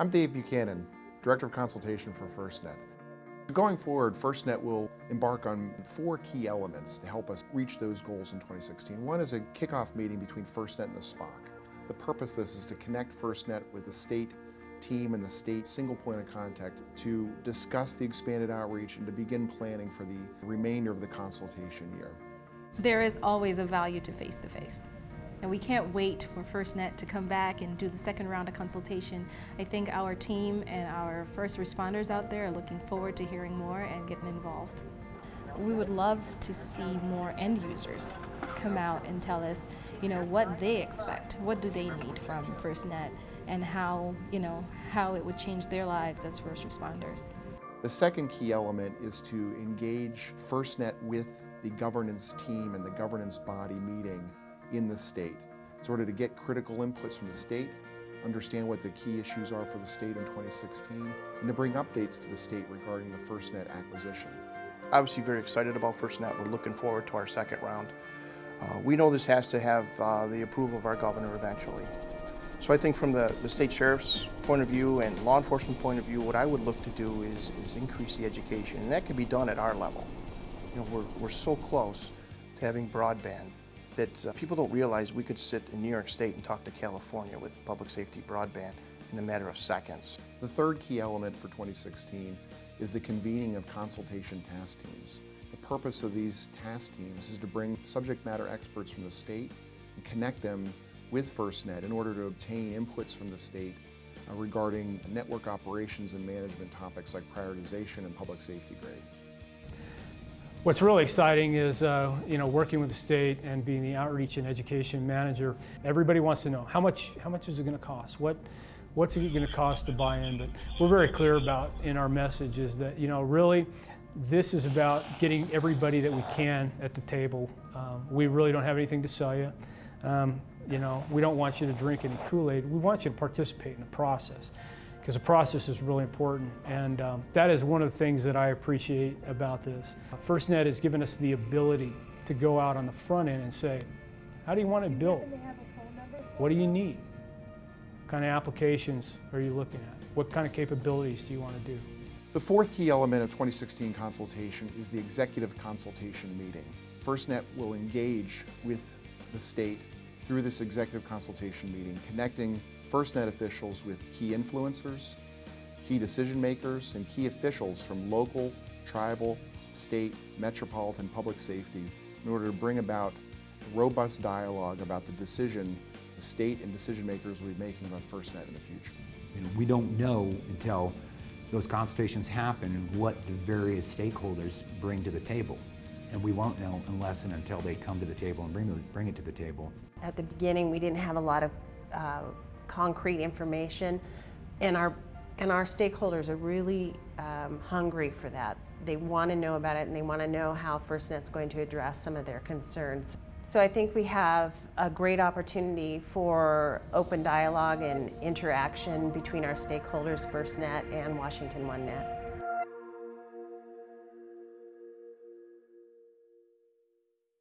I'm Dave Buchanan, Director of Consultation for FirstNet. Going forward, FirstNet will embark on four key elements to help us reach those goals in 2016. One is a kickoff meeting between FirstNet and the SPOC. The purpose of this is to connect FirstNet with the state team and the state single point of contact to discuss the expanded outreach and to begin planning for the remainder of the consultation year. There is always a value to face-to-face. And we can't wait for FirstNet to come back and do the second round of consultation. I think our team and our first responders out there are looking forward to hearing more and getting involved. We would love to see more end users come out and tell us, you know, what they expect, what do they need from FirstNet, and how, you know, how it would change their lives as first responders. The second key element is to engage FirstNet with the governance team and the governance body meeting in the state, in order to get critical inputs from the state, understand what the key issues are for the state in 2016, and to bring updates to the state regarding the FirstNet acquisition. Obviously very excited about FirstNet. We're looking forward to our second round. Uh, we know this has to have uh, the approval of our governor eventually. So I think from the, the state sheriff's point of view and law enforcement point of view, what I would look to do is, is increase the education, and that can be done at our level. You know, we're, we're so close to having broadband that uh, people don't realize we could sit in New York State and talk to California with public safety broadband in a matter of seconds. The third key element for 2016 is the convening of consultation task teams. The purpose of these task teams is to bring subject matter experts from the state and connect them with FirstNet in order to obtain inputs from the state uh, regarding network operations and management topics like prioritization and public safety grade. What's really exciting is, uh, you know, working with the state and being the outreach and education manager. Everybody wants to know how much, how much is it going to cost? What, what's it going to cost to buy in? But we're very clear about in our message is that, you know, really, this is about getting everybody that we can at the table. Um, we really don't have anything to sell you. Um, you know, we don't want you to drink any Kool-Aid. We want you to participate in the process because the process is really important. And um, that is one of the things that I appreciate about this. FirstNet has given us the ability to go out on the front end and say, how do you want it built? What do you need? What kind of applications are you looking at? What kind of capabilities do you want to do? The fourth key element of 2016 consultation is the executive consultation meeting. FirstNet will engage with the state through this executive consultation meeting, connecting FirstNet officials with key influencers, key decision makers, and key officials from local, tribal, state, metropolitan public safety in order to bring about robust dialogue about the decision the state and decision makers will be making about FirstNet in the future. And we don't know until those consultations happen what the various stakeholders bring to the table. And we won't know unless and until they come to the table and bring, the, bring it to the table. At the beginning, we didn't have a lot of uh, concrete information, and our, and our stakeholders are really um, hungry for that. They want to know about it, and they want to know how FirstNet's going to address some of their concerns. So I think we have a great opportunity for open dialogue and interaction between our stakeholders, FirstNet and Washington OneNet.